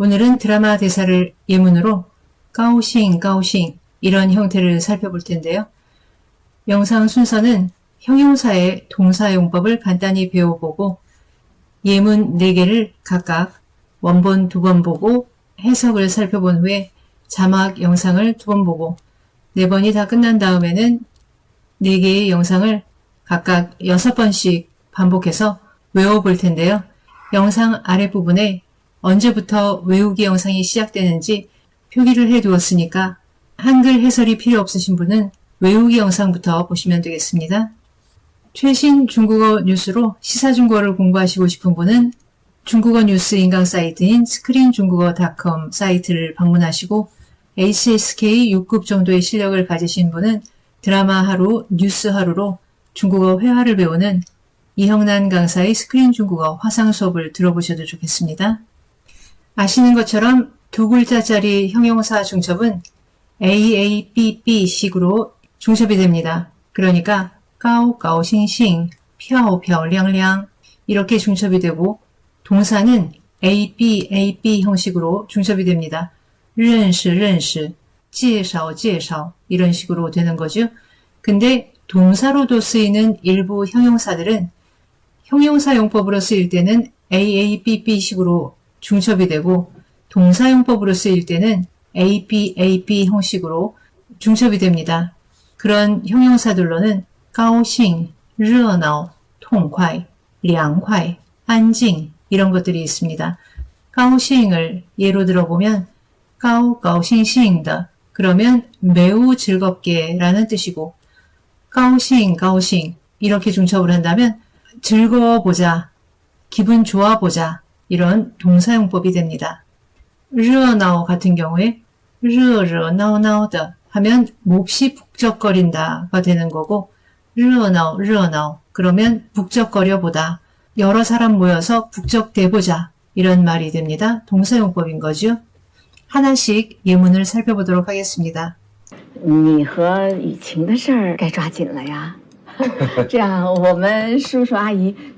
오늘은 드라마 대사를 예문으로 까오싱 까오싱 이런 형태를 살펴볼 텐데요. 영상 순서는 형용사의 동사용법을 간단히 배워보고 예문 4개를 각각 원본 두 번 보고 해석을 살펴본 후에 자막 영상을 두 번 보고 네 번이 다 끝난 다음에는 4개의 영상을 각각 6번씩 반복해서 외워볼 텐데요. 영상 아랫부분에 언제부터 외우기 영상이 시작되는지 표기를 해 두었으니까 한글 해설이 필요 없으신 분은 외우기 영상부터 보시면 되겠습니다. 최신 중국어 뉴스로 시사중국어를 공부하시고 싶은 분은 중국어 뉴스 인강 사이트인 스크린중국어닷컴 사이트를 방문하시고 HSK 6급 정도의 실력을 가지신 분은 드라마 하루, 뉴스 하루로 중국어 회화를 배우는 이형난 강사의 스크린 중국어 화상 수업을 들어보셔도 좋겠습니다. 아시는 것처럼 두 글자짜리 형용사 중첩은 AABB 식으로 중첩이 됩니다. 그러니까 까오까오싱싱, 펴오펴량량 이렇게 중첩이 되고 동사는 ABAB 형식으로 중첩이 됩니다. 认识认识介绍介绍 이런 식으로 되는 거죠. 근데 동사로도 쓰이는 일부 형용사들은 형용사용법으로 쓰일 때는 AABB식으로 중첩이 되고 동사용법으로 쓰일 때는 AP, AP 형식으로 중첩이 됩니다. 그런 형용사들로는 가오싱, 르어나오, 통콰이, 량콰이, 안징 이런 것들이 있습니다. 가오싱을 예로 들어보면 가오 가오싱싱다 그러면 매우 즐겁게 라는 뜻이고 가오싱 가오싱 이렇게 중첩을 한다면 즐거워보자 기분 좋아보자 이런 동사용법이 됩니다. 热闹 같은 경우에 热热闹闹的 하면 몹시 북적거린다가 되는 거고 热闹热闹 그러면 북적거려 보다 여러 사람 모여서 북적대보자 이런 말이 됩니다. 동사용법인 거죠. 하나씩 예문을 살펴보도록 하겠습니다. 你和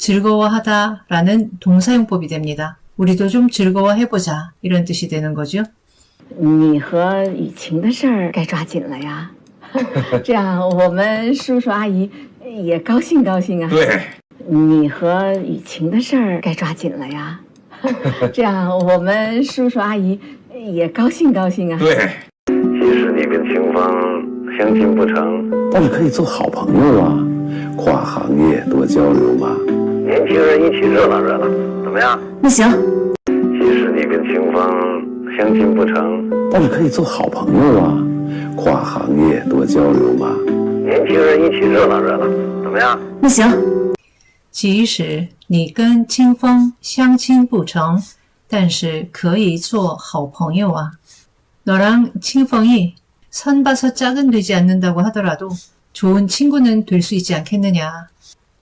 즐거워하다 라는 동사용법이 됩니다. 우리도 좀 즐거워해보자 이런 뜻이 되는 거죠. 你和雨晴的事儿该抓紧了呀。这样，我们叔叔阿姨也高兴高兴啊。对，你和雨晴的事儿该抓紧了呀。这样，我们叔叔阿姨也高兴高兴啊。对，其实你跟清风相亲不成，但是可以做好朋友啊，跨行业多交流嘛。 年轻人一起热闹热闹，怎么样？那行，其实你跟清风相亲不成，但是可以做好朋友啊，跨行业多交流嘛。年轻人一起热闹热闹，怎么样？那行，即使你跟清风相亲不成，但是可以做好朋友啊。 너랑 칭펑이 선 봐서 짝은 되지 않는다고 하더라도 좋은 친구는 될 수 있지 않겠느냐.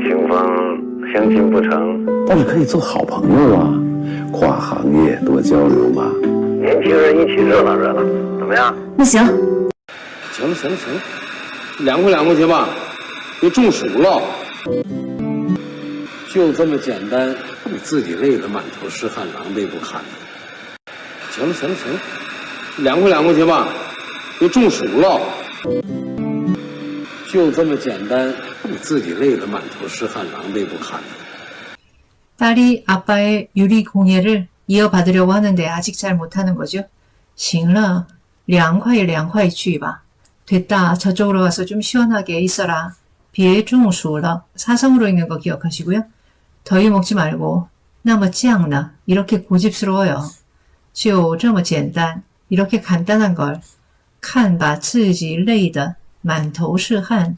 清风相亲不成，但是可以做好朋友啊，跨行业多交流嘛。年轻人一起热闹热闹，怎么样？那行，行了行了行了，凉快凉快去吧，别中暑了。就这么简单，你自己累得满头是汗，狼狈不堪。行了行了行了，凉快凉快去吧，别中暑了。就这么简单， 你自己累得满头是汗，狼狈不堪。 딸이 아빠의 유리 공예를 이어받으려고 하는데 아직 잘 못하는 거죠. 行了,凉快凉快去吧. 됐다. 저쪽으로 가서 좀 시원하게 있어라. 别中暑了. 사성으로 읽는 거 기억하시고요. 더위 먹지 말고. 那么酱呢? 이렇게 고집스러워요. 就这么简单. 이렇게 간단한 걸. 看把自己累得满头是汗,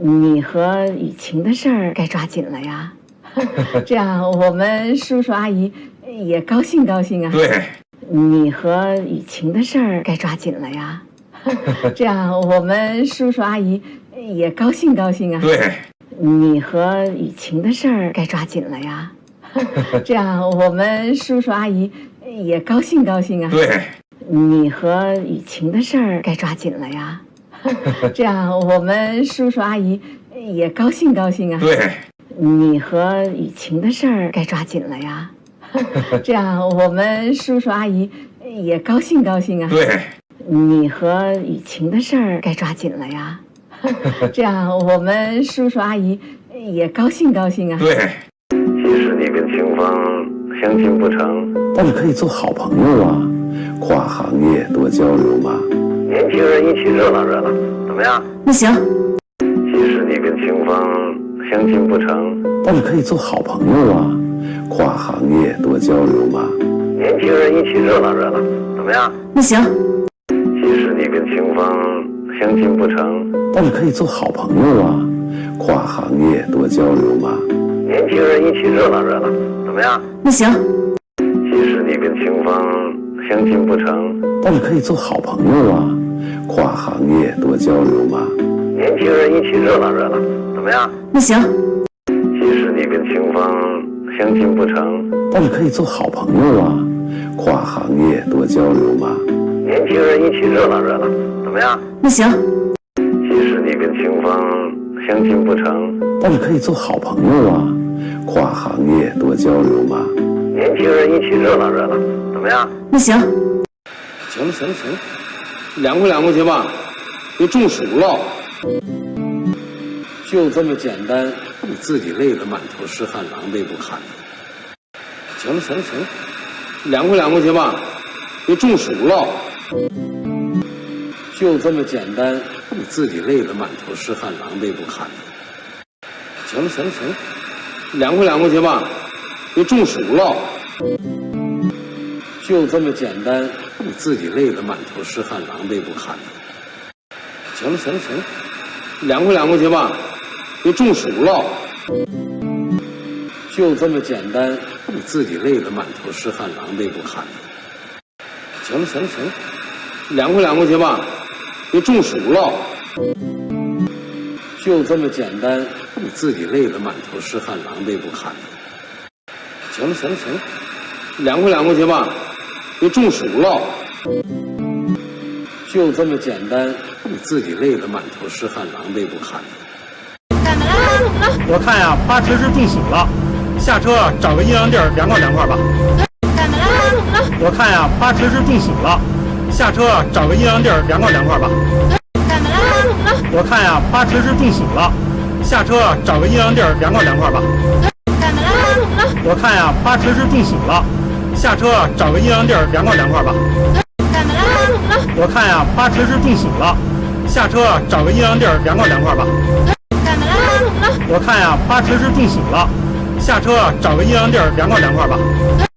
你和雨晴的事儿该抓紧了呀，这样我们叔叔阿姨也高兴高兴啊。对，你和雨晴的事儿该抓紧了呀，这样我们叔叔阿姨也高兴高兴啊。对，你和雨晴的事儿该抓紧了呀，这样我们叔叔阿姨也高兴高兴啊。对，你和雨晴的事儿该抓紧了呀，这样我们叔叔阿姨也高兴高兴啊。对，你和雨晴的事儿该抓紧了呀，这样我们叔叔阿姨也高兴高兴啊。对，你和雨晴的事儿该抓紧了呀，这样我们叔叔阿姨也高兴高兴啊。对。即使你跟清风相亲不成，但是可以做好朋友啊，跨行业多交流嘛。年轻人一起热闹热闹，怎么样？那行，即使你跟清风相亲不成，但是可以做好朋友啊，跨行业多交流嘛。年轻人一起热闹热闹，怎么样？那行，即使你跟清风相亲不成，但是可以做好朋友啊，跨行业多交流嘛。年轻人一起热闹热闹，怎么样？那行，即使你跟清风相亲不成，但是可以做好朋友啊，跨行业多交流嘛。年轻人一起热闹热闹，怎么样？那行，即使你跟清风相亲不成，但是可以做好朋友啊，跨行业多交流嘛。年轻人一起热闹热闹，怎么样？那行，即使你跟清风相亲不成，但是可以做好朋友啊，跨行业多交流嘛。年轻人一起热闹热闹，怎么样？那行，行了行了行了，凉快凉快去吧，别中暑了。就这么简单，你自己累得满头是汗，狼狈不堪。行了行了行了，凉快凉快去吧，别中暑了。就这么简单，你自己累得满头是汗，狼狈不堪。行了行了行了，凉快凉快去吧，别中暑了。就这么简单，你自己累得满头是汗，狼狈不堪。行了行了行了，凉快凉快去吧，别中暑了。就这么简单，你自己累得满头是汗，狼狈不堪。行了行了行了，凉快凉快去吧，别中暑了。就这么简单，你自己累得满头是汗，狼狈不堪。行了行了行了，凉快凉快去吧，别中暑了。就这么简单，你自己累得满头是汗，狼狈不堪的。我看呀，八成是中暑了，下车啊，找个阴凉地儿凉快凉快吧怎么了。我看呀，八成是中暑了，下车啊，找个阴凉地儿凉快凉快吧。怎么了？怎么了？我看呀，八成是中暑了。下车啊，找个阴凉地儿凉快凉快吧。怎么了？怎么了？我看呀，八成是中暑了。下车，找个阴凉地儿凉快凉快吧。怎么了？怎么了？我看呀，八成是中暑了。下车，找个阴凉地儿凉快凉快吧。怎么了？怎么了？我看呀，八成是中暑了。下车，找个阴凉地儿凉快凉快吧。